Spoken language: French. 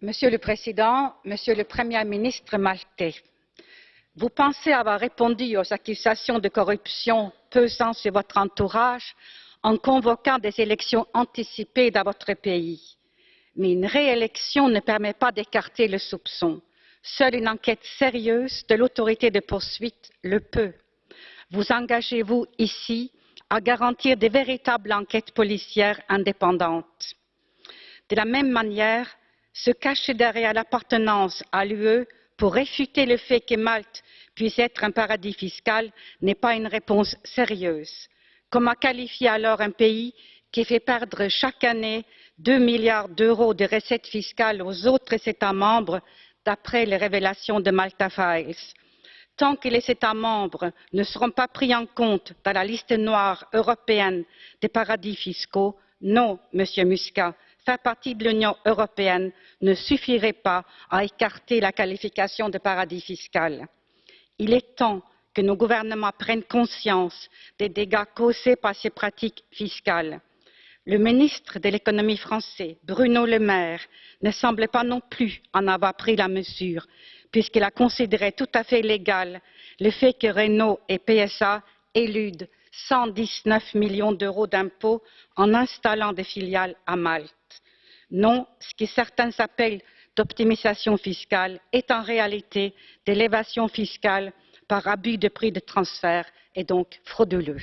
Monsieur le Président, Monsieur le Premier ministre maltais, vous pensez avoir répondu aux accusations de corruption pesant sur votre entourage en convoquant des élections anticipées dans votre pays. Mais une réélection ne permet pas d'écarter le soupçon. Seule une enquête sérieuse de l'autorité de poursuite le peut. Vous engagez-vous ici à garantir de véritables enquêtes policières indépendantes De la même manière, se cacher derrière l'appartenance à l'UE pour réfuter le fait que Malte puisse être un paradis fiscal n'est pas une réponse sérieuse. Comment qualifier alors un pays qui fait perdre chaque année 2 milliards d'euros de recettes fiscales aux autres États membres d'après les révélations de Malta Files? Tant que les États membres ne seront pas pris en compte dans la liste noire européenne des paradis fiscaux, non, Monsieur Muscat, faire partie de l'Union européenne ne suffirait pas à écarter la qualification de paradis fiscal. Il est temps que nos gouvernements prennent conscience des dégâts causés par ces pratiques fiscales. Le ministre de l'économie français, Bruno Le Maire, ne semble pas non plus en avoir pris la mesure, puisqu'il a considéré tout à fait légal le fait que Renault et PSA éludent 119 millions d'euros d'impôts en installant des filiales à Malte. Non, ce que certains appellent d'optimisation fiscale est en réalité de l'évasion fiscale par abus de prix de transfert et donc frauduleux.